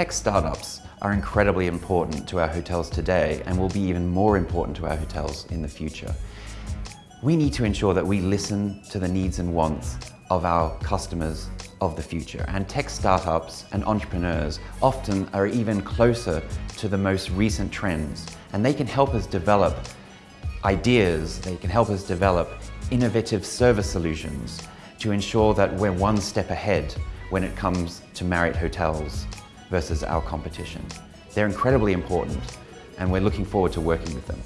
Tech startups are incredibly important to our hotels today and will be even more important to our hotels in the future. We need to ensure that we listen to the needs and wants of our customers of the future. And tech startups and entrepreneurs often are even closer to the most recent trends. And they can help us develop ideas, they can help us develop innovative service solutions to ensure that we're one step ahead when it comes to Marriott hotels versus our competition. They're incredibly important and we're looking forward to working with them.